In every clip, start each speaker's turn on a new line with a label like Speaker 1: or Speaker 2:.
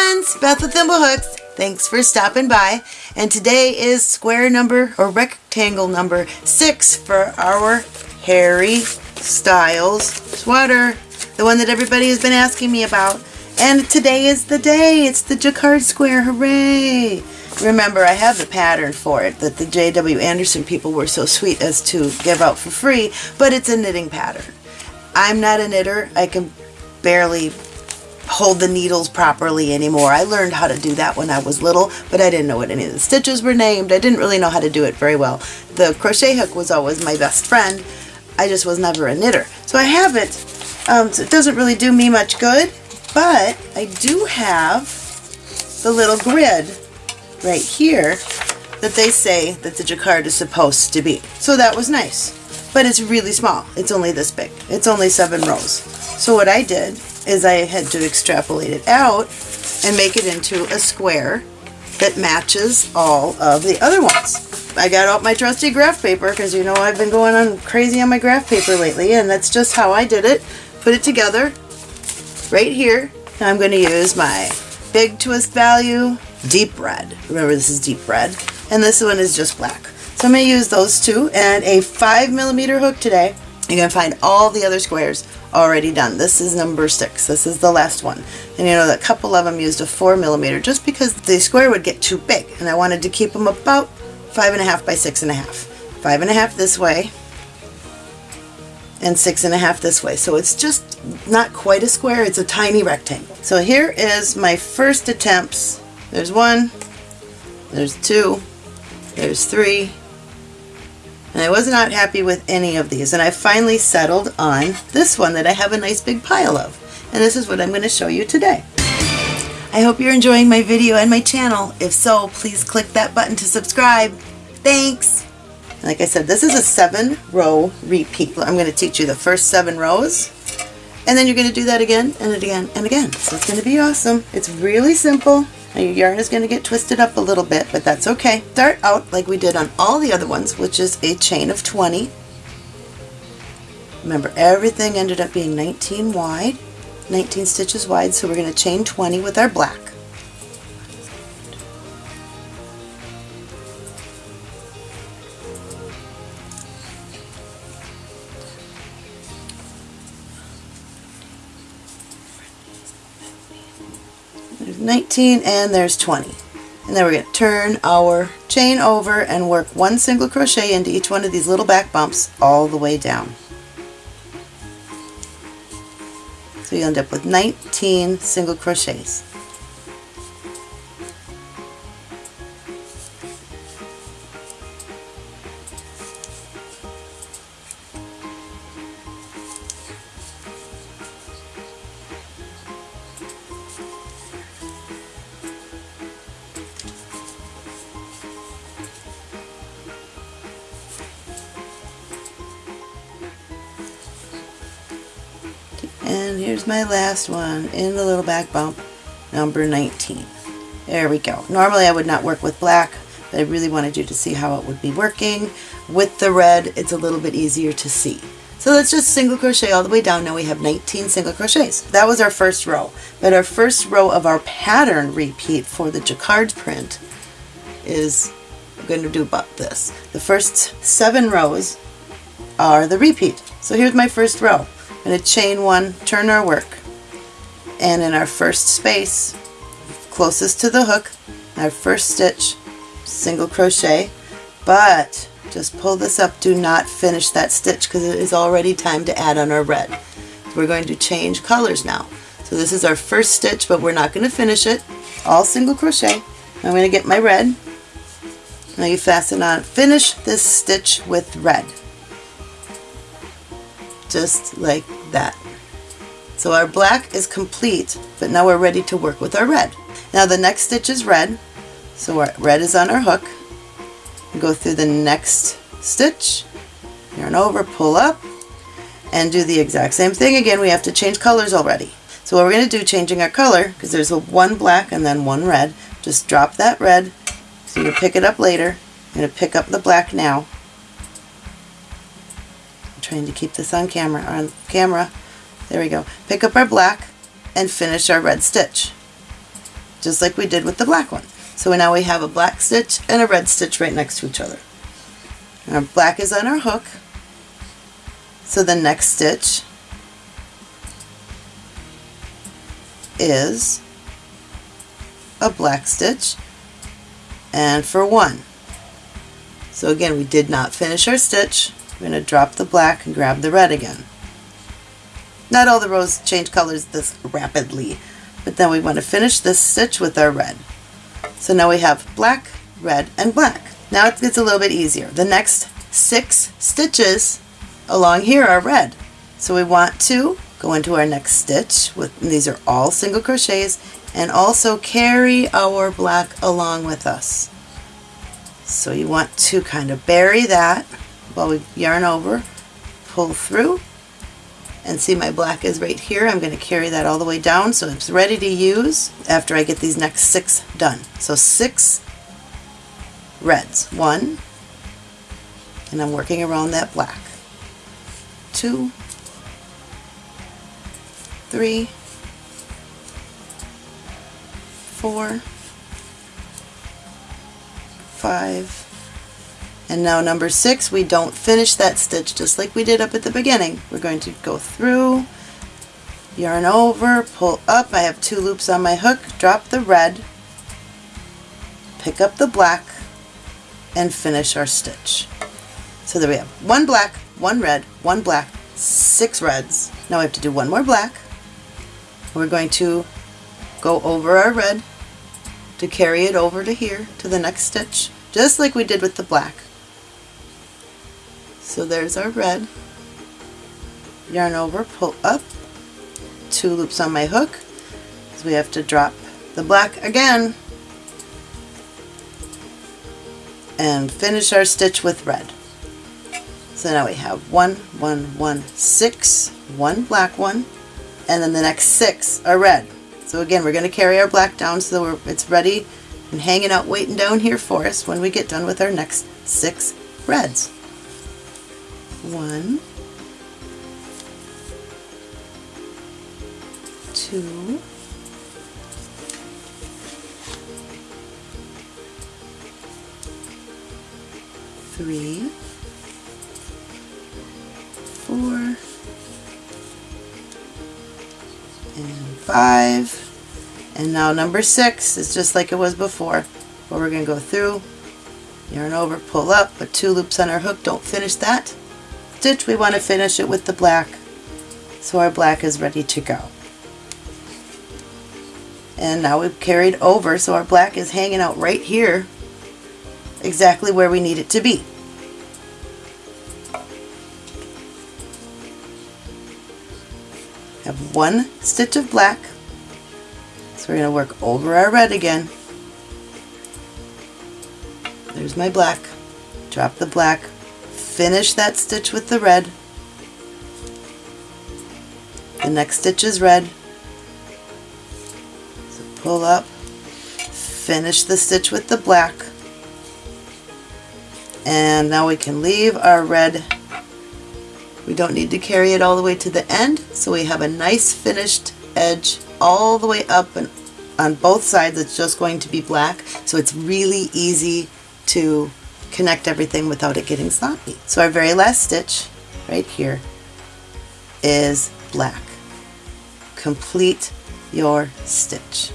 Speaker 1: friends, Beth with Thimblehooks. Thanks for stopping by. And today is square number or rectangle number six for our Harry Styles sweater. The one that everybody has been asking me about. And today is the day. It's the Jacquard square. Hooray! Remember, I have the pattern for it that the J.W. Anderson people were so sweet as to give out for free, but it's a knitting pattern. I'm not a knitter. I can barely hold the needles properly anymore. I learned how to do that when I was little, but I didn't know what any of the stitches were named. I didn't really know how to do it very well. The crochet hook was always my best friend. I just was never a knitter. So I have it. Um, so it doesn't really do me much good, but I do have the little grid right here that they say that the jacquard is supposed to be. So that was nice. But it's really small. It's only this big. It's only seven rows. So what I did is I had to extrapolate it out and make it into a square that matches all of the other ones. I got out my trusty graph paper because you know I've been going on crazy on my graph paper lately and that's just how I did it. Put it together right here. I'm going to use my big twist value deep red. Remember this is deep red and this one is just black. So I'm going to use those two and a 5 millimeter hook today. You're going to find all the other squares already done. This is number 6. This is the last one. And you know that a couple of them used a 4 millimeter just because the square would get too big and I wanted to keep them about 5.5 by 6.5. 5.5 this way and 6.5 this way. So it's just not quite a square, it's a tiny rectangle. So here is my first attempts. There's one, there's two, there's three, and I was not happy with any of these. And I finally settled on this one that I have a nice big pile of. And this is what I'm going to show you today. I hope you're enjoying my video and my channel. If so, please click that button to subscribe. Thanks! Like I said, this is a seven row repeat. I'm going to teach you the first seven rows. And then you're going to do that again and again and again. So it's going to be awesome. It's really simple. Now your yarn is going to get twisted up a little bit, but that's okay. Start out like we did on all the other ones, which is a chain of 20. Remember, everything ended up being 19 wide, 19 stitches wide, so we're going to chain 20 with our black. 19 and there's 20. And then we're going to turn our chain over and work one single crochet into each one of these little back bumps all the way down. So you end up with 19 single crochets. Last one in the little back bump, number 19. There we go. Normally I would not work with black, but I really wanted you to see how it would be working. With the red, it's a little bit easier to see. So let's just single crochet all the way down. Now we have 19 single crochets. That was our first row. But our first row of our pattern repeat for the jacquard print is going to do about this. The first seven rows are the repeat. So here's my first row. I'm going to chain one, turn our work, and in our first space, closest to the hook, our first stitch, single crochet, but just pull this up, do not finish that stitch because it is already time to add on our red. We're going to change colors now. So this is our first stitch, but we're not going to finish it. All single crochet. I'm going to get my red. Now you fasten on, finish this stitch with red just like that. So our black is complete, but now we're ready to work with our red. Now the next stitch is red, so our red is on our hook. Go through the next stitch, yarn over, pull up, and do the exact same thing again. We have to change colors already. So what we're going to do, changing our color, because there's one black and then one red, just drop that red, so you pick it up later. I'm going to pick up the black now, I'm trying to keep this on camera on camera there we go pick up our black and finish our red stitch just like we did with the black one. So now we have a black stitch and a red stitch right next to each other. Our black is on our hook. So the next stitch is a black stitch and for one. So again, we did not finish our stitch. We're going to drop the black and grab the red again. Not all the rows change colors this rapidly, but then we want to finish this stitch with our red. So now we have black, red, and black. Now it gets a little bit easier. The next six stitches along here are red. So we want to go into our next stitch with these are all single crochets and also carry our black along with us. So you want to kind of bury that while we yarn over, pull through, and see my black is right here. I'm going to carry that all the way down so it's ready to use after I get these next six done. So six reds. One, and I'm working around that black. Two, three, four, five, and now number six, we don't finish that stitch just like we did up at the beginning. We're going to go through, yarn over, pull up. I have two loops on my hook, drop the red, pick up the black, and finish our stitch. So there we have one black, one red, one black, six reds. Now we have to do one more black. We're going to go over our red to carry it over to here to the next stitch, just like we did with the black. So there's our red. Yarn over, pull up, two loops on my hook. So we have to drop the black again and finish our stitch with red. So now we have one, one, one, six, one black one, and then the next six are red. So again, we're going to carry our black down so that it's ready and hanging out waiting down here for us when we get done with our next six reds. One, two, three, four, and five. And now number six is just like it was before, where we're going to go through, yarn over, pull up, put two loops on our hook, don't finish that stitch. We want to finish it with the black, so our black is ready to go. And now we've carried over, so our black is hanging out right here, exactly where we need it to be. have one stitch of black. So we're going to work over our red again. There's my black. Drop the black. Finish that stitch with the red. The next stitch is red. So pull up. Finish the stitch with the black. And now we can leave our red we don't need to carry it all the way to the end, so we have a nice finished edge all the way up and on both sides it's just going to be black, so it's really easy to connect everything without it getting sloppy. So our very last stitch right here is black. Complete your stitch.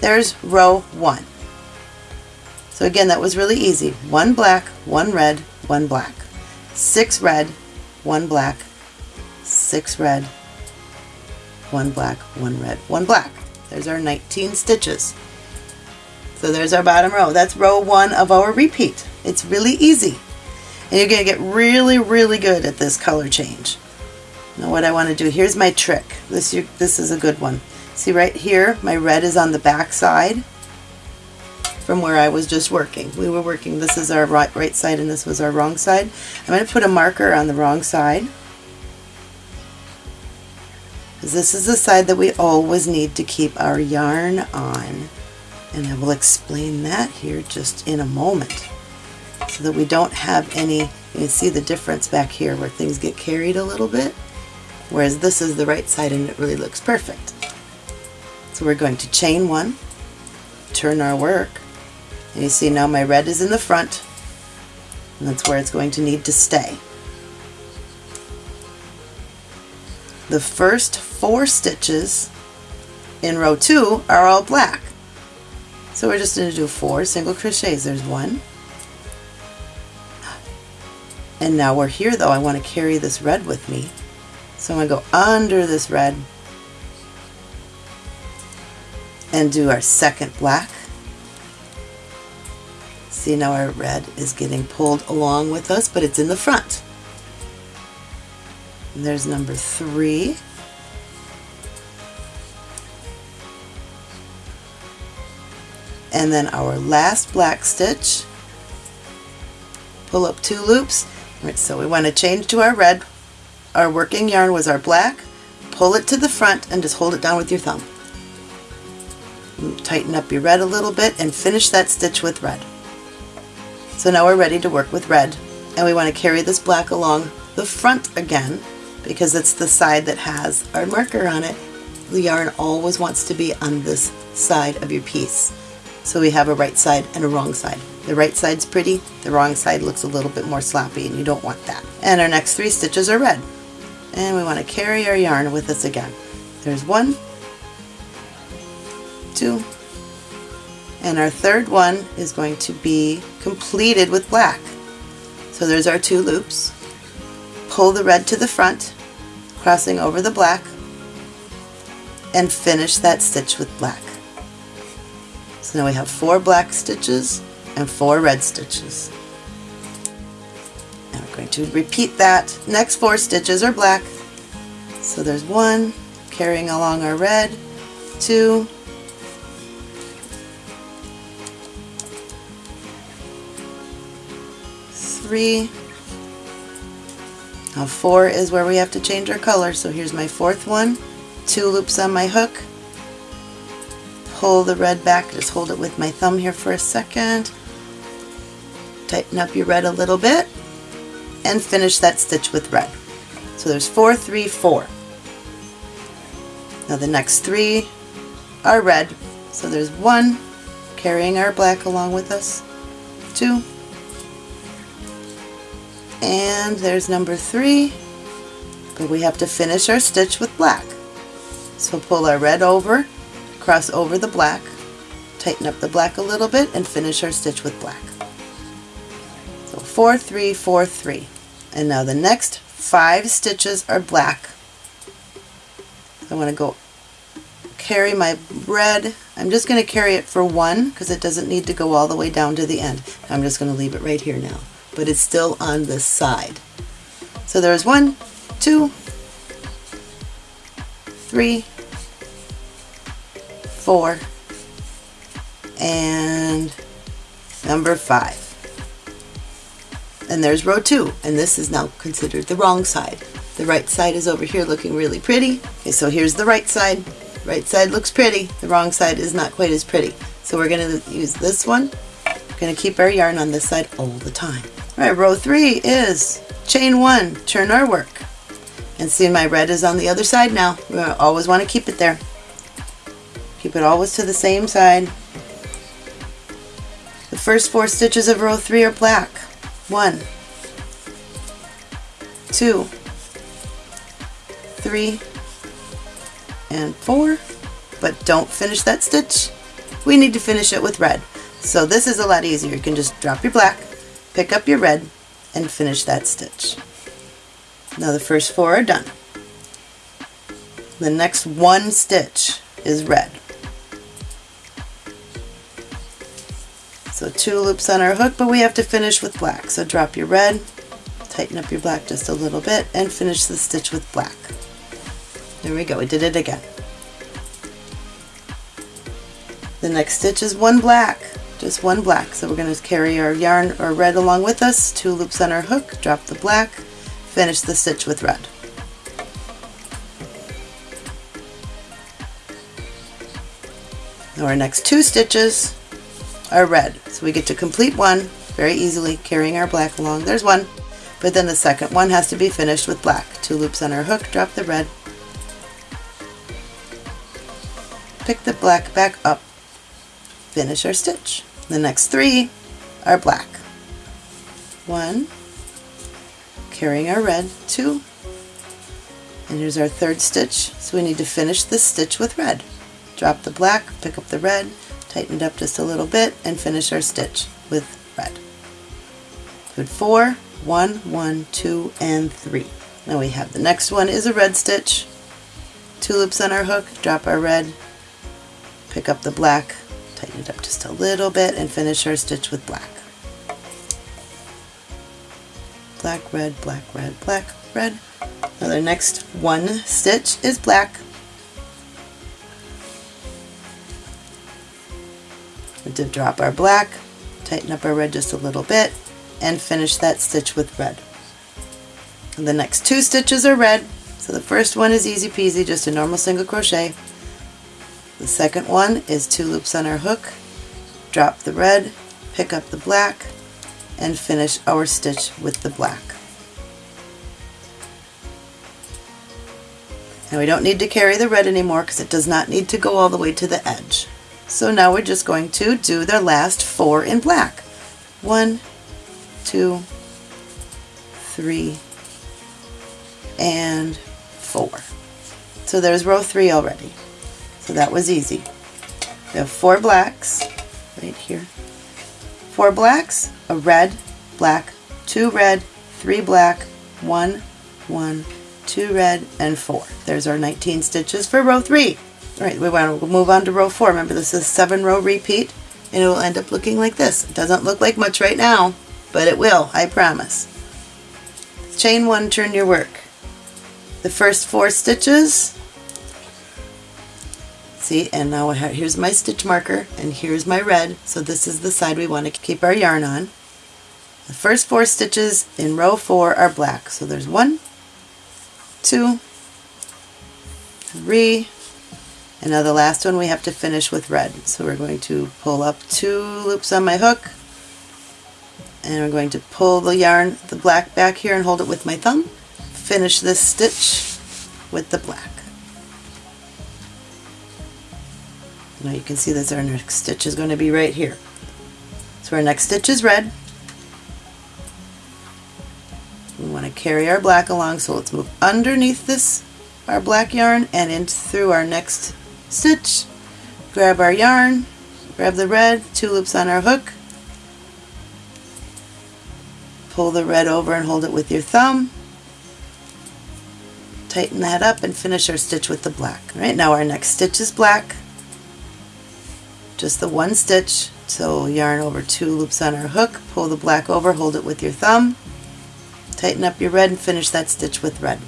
Speaker 1: There's row one. So again, that was really easy. One black, one red, one black. Six red, one black, six red, one black, one red, one black. There's our 19 stitches. So there's our bottom row. That's row one of our repeat. It's really easy. And you're going to get really, really good at this color change. Now what I want to do, here's my trick. This, this is a good one. See right here, my red is on the back side from where I was just working. We were working, this is our right, right side and this was our wrong side. I'm going to put a marker on the wrong side. Because This is the side that we always need to keep our yarn on. And I will explain that here just in a moment. So that we don't have any, you can see the difference back here where things get carried a little bit. Whereas this is the right side and it really looks perfect. So we're going to chain one, turn our work. And you see now my red is in the front, and that's where it's going to need to stay. The first four stitches in row two are all black. So we're just going to do four single crochets. There's one. And now we're here though. I want to carry this red with me. So I'm going to go under this red and do our second black. See now our red is getting pulled along with us, but it's in the front. And there's number three. and then our last black stitch pull up two loops right so we want to change to our red. Our working yarn was our black. Pull it to the front and just hold it down with your thumb. Tighten up your red a little bit and finish that stitch with red. So now we're ready to work with red. And we want to carry this black along the front again because it's the side that has our marker on it. The yarn always wants to be on this side of your piece. So we have a right side and a wrong side. The right side's pretty, the wrong side looks a little bit more sloppy and you don't want that. And our next three stitches are red. And we want to carry our yarn with us again. There's one, two, and our third one is going to be completed with black. So there's our two loops. Pull the red to the front, crossing over the black, and finish that stitch with black. So now we have four black stitches and four red stitches. And we're going to repeat that. Next four stitches are black. So there's one, carrying along our red, two, three, now four is where we have to change our color. So here's my fourth one, two loops on my hook, pull the red back, just hold it with my thumb here for a second, tighten up your red a little bit, and finish that stitch with red. So there's four, three, four. Now the next three are red, so there's one carrying our black along with us, two, and there's number three, but we have to finish our stitch with black. So pull our red over, cross over the black, tighten up the black a little bit, and finish our stitch with black. 4, 3, 4, 3. And now the next five stitches are black. I want to go carry my red. I'm just going to carry it for one because it doesn't need to go all the way down to the end. I'm just going to leave it right here now. But it's still on this side. So there's one, two, three, four, and number five. And there's row two, and this is now considered the wrong side. The right side is over here looking really pretty. Okay, so here's the right side. Right side looks pretty. The wrong side is not quite as pretty. So we're going to use this one. We're going to keep our yarn on this side all the time. All right, row three is chain one, turn our work. And see my red is on the other side now. We always want to keep it there. Keep it always to the same side. The first four stitches of row three are black. One, two, three, and four. But don't finish that stitch. We need to finish it with red. So this is a lot easier. You can just drop your black, pick up your red, and finish that stitch. Now the first four are done. The next one stitch is red. So two loops on our hook, but we have to finish with black. So drop your red, tighten up your black just a little bit, and finish the stitch with black. There we go, we did it again. The next stitch is one black, just one black. So we're going to carry our yarn or red along with us, two loops on our hook, drop the black, finish the stitch with red. Now our next two stitches are red. So we get to complete one very easily, carrying our black along. There's one, but then the second one has to be finished with black. Two loops on our hook, drop the red, pick the black back up, finish our stitch. The next three are black. One, carrying our red, two, and here's our third stitch, so we need to finish this stitch with red. Drop the black, pick up the red, tighten it up just a little bit, and finish our stitch with red. Good four, one, one, two, and three. Now we have the next one is a red stitch, two loops on our hook, drop our red, pick up the black, tighten it up just a little bit, and finish our stitch with black. Black, red, black, red, black, red. Now the next one stitch is black. To drop our black, tighten up our red just a little bit, and finish that stitch with red. And the next two stitches are red, so the first one is easy peasy, just a normal single crochet. The second one is two loops on our hook, drop the red, pick up the black, and finish our stitch with the black. And we don't need to carry the red anymore because it does not need to go all the way to the edge. So now we're just going to do the last four in black. One, two, three, and four. So there's row three already. So that was easy. We have four blacks right here. Four blacks, a red, black, two red, three black, one, one, two red, and four. There's our 19 stitches for row three. All right, we want to move on to row four. Remember this is seven row repeat and it will end up looking like this. It doesn't look like much right now, but it will, I promise. Chain one, turn your work. The first four stitches, see, and now here's my stitch marker, and here's my red, so this is the side we want to keep our yarn on. The first four stitches in row four are black, so there's one, two, three, and now the last one we have to finish with red. So we're going to pull up two loops on my hook, and I'm going to pull the yarn, the black back here and hold it with my thumb. Finish this stitch with the black. Now you can see that our next stitch is going to be right here. So our next stitch is red. We want to carry our black along, so let's move underneath this, our black yarn, and in through our next stitch. Grab our yarn, grab the red, two loops on our hook, pull the red over and hold it with your thumb. Tighten that up and finish our stitch with the black. All right, now our next stitch is black. Just the one stitch. So yarn over two loops on our hook, pull the black over, hold it with your thumb, tighten up your red and finish that stitch with red.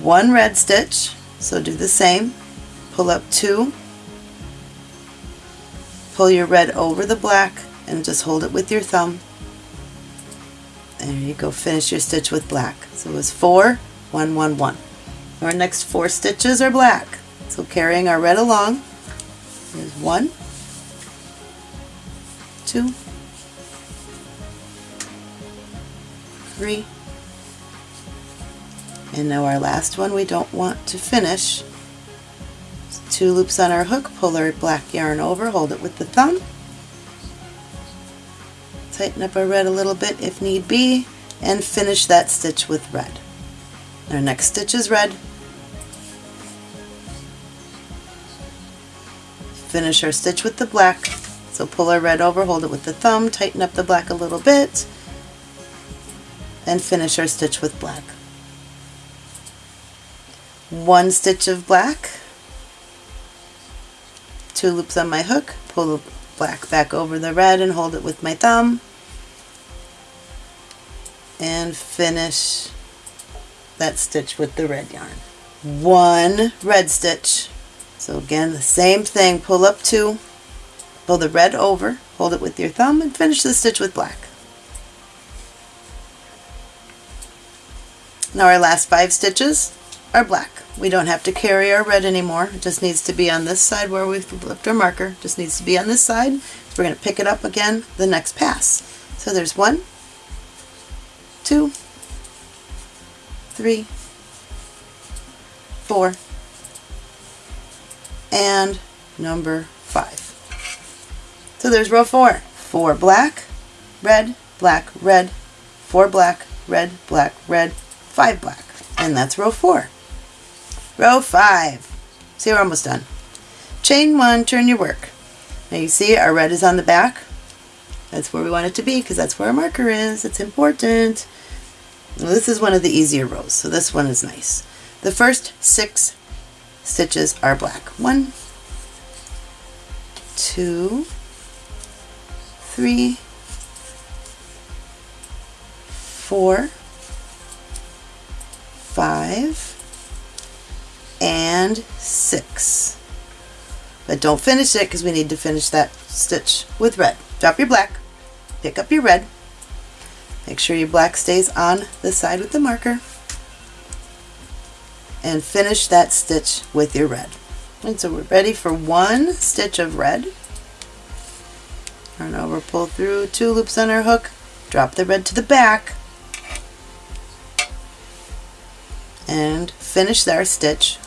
Speaker 1: One red stitch, so do the same. Pull up two, pull your red over the black, and just hold it with your thumb. There you go, finish your stitch with black. So it was four, one, one, one. Our next four stitches are black. So carrying our red along, there's one, two, three, and now our last one we don't want to finish. Two loops on our hook, pull our black yarn over, hold it with the thumb, tighten up our red a little bit if need be, and finish that stitch with red. Our next stitch is red. Finish our stitch with the black. So pull our red over, hold it with the thumb, tighten up the black a little bit, and finish our stitch with black. One stitch of black, two loops on my hook, pull the black back over the red and hold it with my thumb, and finish that stitch with the red yarn. One red stitch. So again, the same thing, pull up two, pull the red over, hold it with your thumb, and finish the stitch with black. Now our last five stitches are black. We don't have to carry our red anymore. It just needs to be on this side where we've left our marker. Just needs to be on this side. We're going to pick it up again the next pass. So there's one, two, three, four, and number five. So there's row four. Four black, red, black, red, four black, red, black, red, five black. And that's row four. Row five. See, we're almost done. Chain one, turn your work. Now you see our red is on the back. That's where we want it to be because that's where our marker is. It's important. Now, this is one of the easier rows, so this one is nice. The first six stitches are black. One, two, three, four, five, and six. But don't finish it because we need to finish that stitch with red. Drop your black, pick up your red, make sure your black stays on the side with the marker, and finish that stitch with your red. And so we're ready for one stitch of red. Turn over, pull through, two loops on our hook, drop the red to the back, and finish our stitch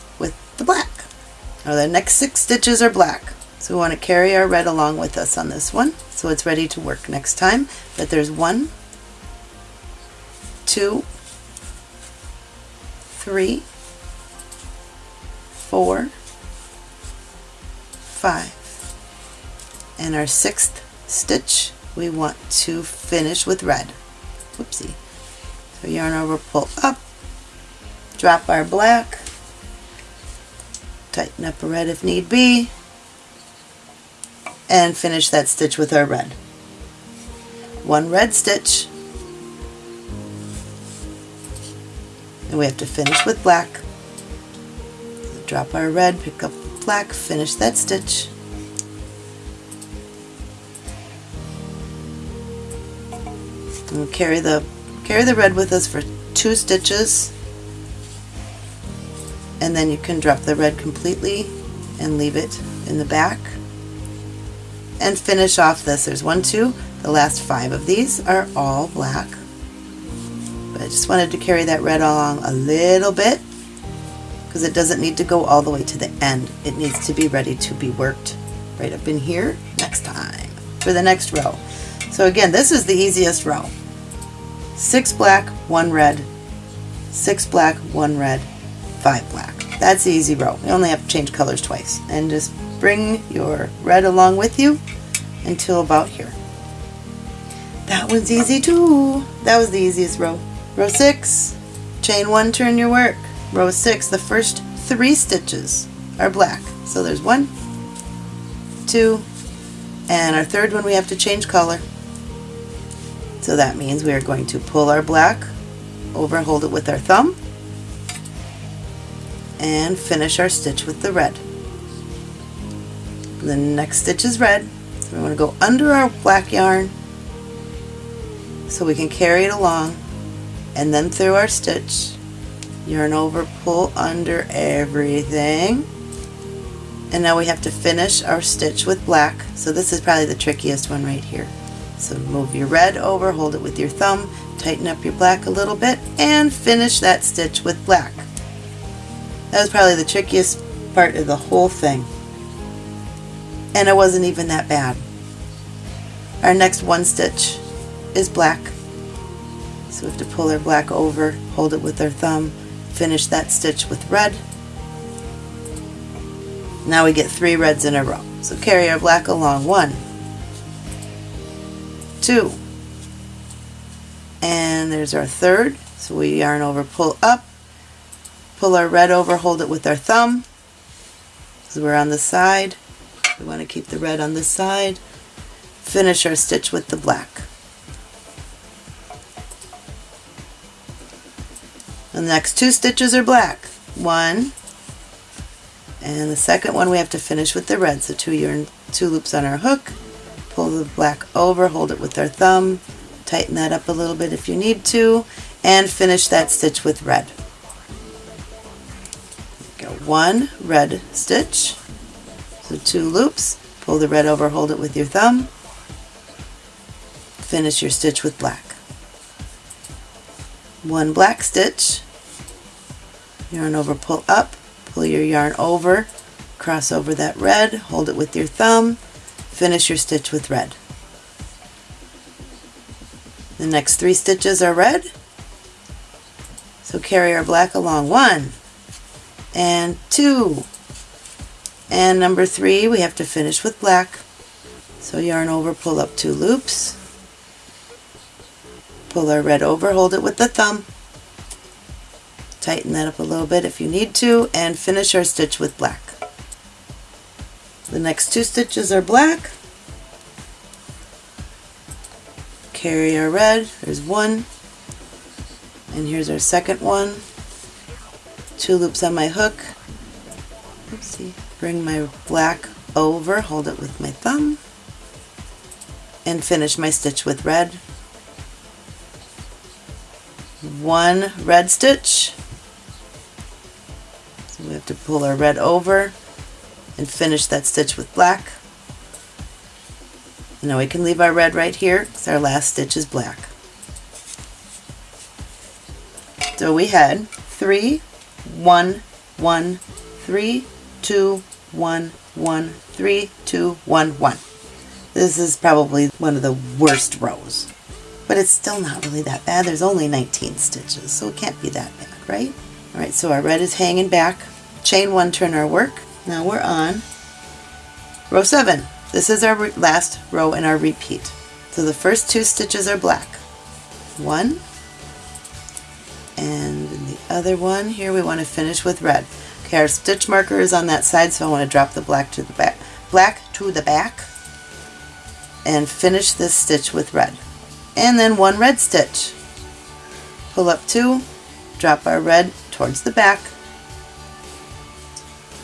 Speaker 1: the black. Now the next six stitches are black. So we want to carry our red along with us on this one so it's ready to work next time. But there's one, two, three, four, five. And our sixth stitch we want to finish with red. Whoopsie. So yarn over, pull up, drop our black, tighten up a red if need be, and finish that stitch with our red. One red stitch, and we have to finish with black. Drop our red, pick up black, finish that stitch. And carry the carry the red with us for two stitches and then you can drop the red completely and leave it in the back and finish off this. There's one, two, the last five of these are all black. But I just wanted to carry that red along a little bit because it doesn't need to go all the way to the end. It needs to be ready to be worked right up in here next time for the next row. So again, this is the easiest row. Six black, one red, six black, one red, five black. That's the easy row. You only have to change colors twice. And just bring your red along with you until about here. That one's easy too. That was the easiest row. Row six, chain one, turn your work. Row six, the first three stitches are black. So there's one, two, and our third one we have to change color. So that means we are going to pull our black over and hold it with our thumb and finish our stitch with the red. The next stitch is red, so we want to go under our black yarn so we can carry it along and then through our stitch, yarn over, pull under everything. And now we have to finish our stitch with black. So this is probably the trickiest one right here. So move your red over, hold it with your thumb, tighten up your black a little bit, and finish that stitch with black. That was probably the trickiest part of the whole thing. And it wasn't even that bad. Our next one stitch is black. So we have to pull our black over, hold it with our thumb, finish that stitch with red. Now we get three reds in a row. So carry our black along. One, two, and there's our third. So we yarn over, pull up, pull our red over, hold it with our thumb. So we're on the side. We want to keep the red on the side. Finish our stitch with the black. The next two stitches are black. One, and the second one we have to finish with the red. So two yarn, two loops on our hook, pull the black over, hold it with our thumb, tighten that up a little bit if you need to, and finish that stitch with red one red stitch, so two loops, pull the red over, hold it with your thumb, finish your stitch with black. One black stitch, yarn over, pull up, pull your yarn over, cross over that red, hold it with your thumb, finish your stitch with red. The next three stitches are red, so carry our black along. One and two. And number three, we have to finish with black. So yarn over, pull up two loops, pull our red over, hold it with the thumb, tighten that up a little bit if you need to, and finish our stitch with black. The next two stitches are black, carry our red, there's one, and here's our second one, two loops on my hook, oopsie, bring my black over, hold it with my thumb, and finish my stitch with red. One red stitch, so we have to pull our red over and finish that stitch with black. Now we can leave our red right here because our last stitch is black. So we had three, one, one, three, two, one, one, three, two, one, one. This is probably one of the worst rows, but it's still not really that bad. There's only 19 stitches, so it can't be that bad, right? All right, so our red is hanging back. Chain one, turn our work. Now we're on row seven. This is our last row in our repeat. So the first two stitches are black. One, and other one here we want to finish with red. Okay, our stitch marker is on that side, so I want to drop the black to the back, black to the back, and finish this stitch with red. And then one red stitch. Pull up two, drop our red towards the back,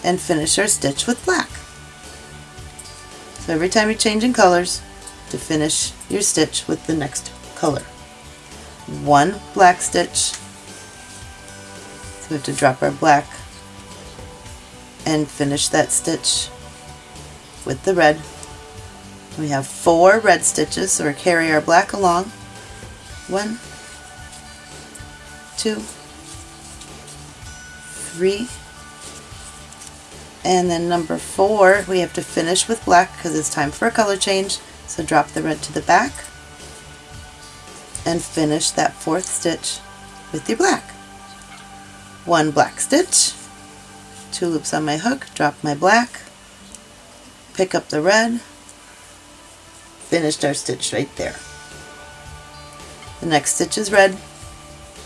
Speaker 1: and finish our stitch with black. So every time you're changing colors, to finish your stitch with the next color. One black stitch, we have to drop our black and finish that stitch with the red. We have four red stitches, so we carry our black along. One, two, three, and then number four, we have to finish with black because it's time for a color change. So drop the red to the back and finish that fourth stitch with your black. One black stitch, two loops on my hook, drop my black, pick up the red, finished our stitch right there. The next stitch is red,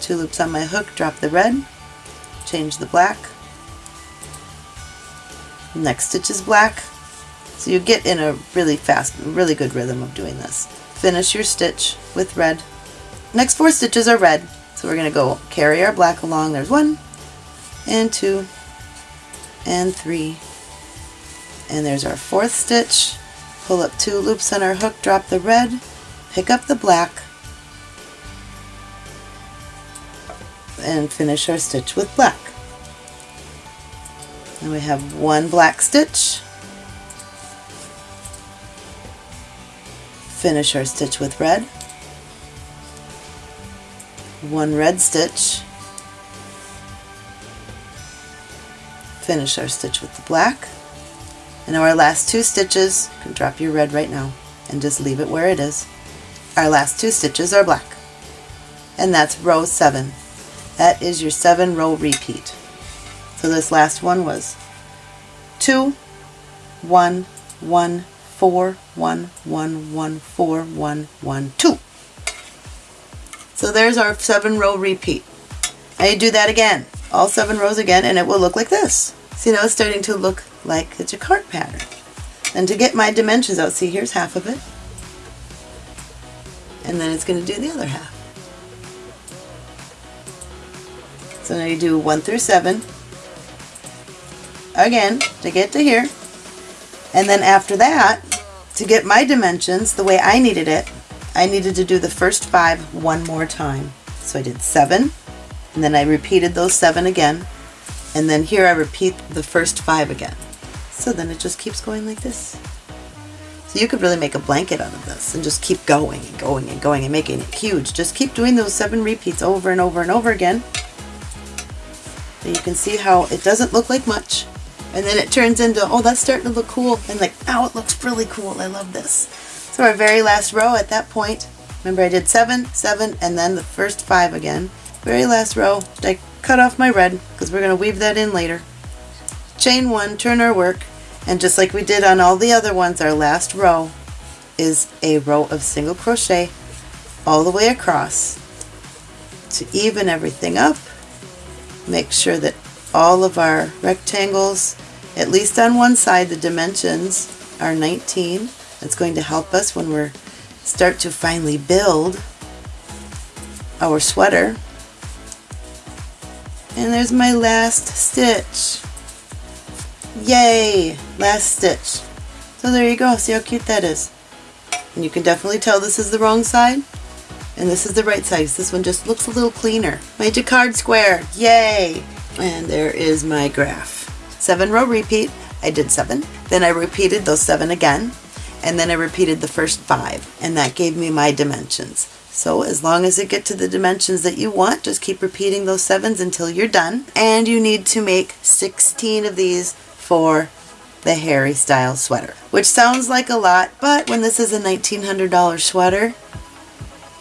Speaker 1: two loops on my hook, drop the red, change the black, next stitch is black. So you get in a really fast, really good rhythm of doing this. Finish your stitch with red. Next four stitches are red. So we're going to go carry our black along. There's one and two and three. And there's our fourth stitch. Pull up two loops on our hook, drop the red, pick up the black, and finish our stitch with black. And we have one black stitch. Finish our stitch with red. One red stitch. Finish our stitch with the black. And now our last two stitches, you can drop your red right now and just leave it where it is. Our last two stitches are black. And that's row seven. That is your seven row repeat. So this last one was 2, 1, 1, 4, 1, 1, 1, 4, 1, 1, 2. So there's our seven row repeat. I do that again, all seven rows again, and it will look like this. See now it's starting to look like jacquard pattern. And to get my dimensions out, see here's half of it. And then it's going to do the other half. So now you do 1 through 7, again to get to here. And then after that, to get my dimensions the way I needed it, I needed to do the first five one more time. So I did seven, and then I repeated those seven again, and then here I repeat the first five again. So then it just keeps going like this. So you could really make a blanket out of this and just keep going and going and going and making it huge. Just keep doing those seven repeats over and over and over again. And you can see how it doesn't look like much, and then it turns into, oh, that's starting to look cool. And like, now it looks really cool. I love this. So our very last row at that point, remember I did seven, seven, and then the first five again. Very last row, I cut off my red because we're going to weave that in later. Chain one, turn our work, and just like we did on all the other ones, our last row is a row of single crochet all the way across to even everything up. Make sure that all of our rectangles, at least on one side, the dimensions are 19. That's going to help us when we start to finally build our sweater. And there's my last stitch. Yay! Last stitch. So there you go. See how cute that is. And you can definitely tell this is the wrong side. And this is the right side. This one just looks a little cleaner. My jacquard square. Yay! And there is my graph. Seven row repeat. I did seven. Then I repeated those seven again. And then I repeated the first five. And that gave me my dimensions. So as long as it get to the dimensions that you want, just keep repeating those sevens until you're done. And you need to make 16 of these for the Harry Styles sweater, which sounds like a lot, but when this is a $1,900 sweater,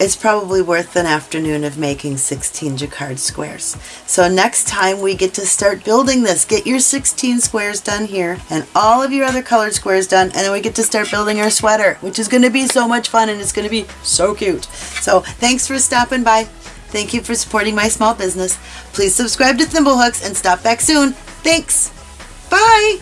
Speaker 1: it's probably worth an afternoon of making 16 jacquard squares. So next time we get to start building this, get your 16 squares done here and all of your other colored squares done and then we get to start building our sweater, which is going to be so much fun and it's going to be so cute. So thanks for stopping by. Thank you for supporting my small business. Please subscribe to Thimblehooks and stop back soon. Thanks. Bye.